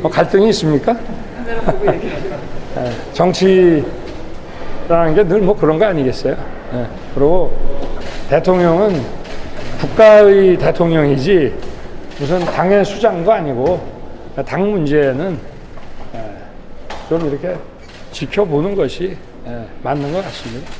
뭐 갈등이 있습니까? 아, 정치라는 게 늘 뭐 그런 거 아니겠어요? 예, 그리고 대통령은 국가의 대통령이지 무슨 당의 수장도 아니고 당 문제는 예, 좀 이렇게 지켜보는 것이 예, 맞는 것 같습니다.